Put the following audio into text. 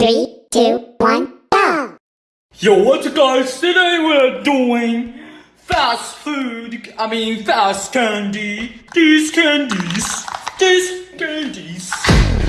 Three, two, one, go! Yo, what's up guys? Today we're doing fast food, I mean fast candy. These candies, these candies.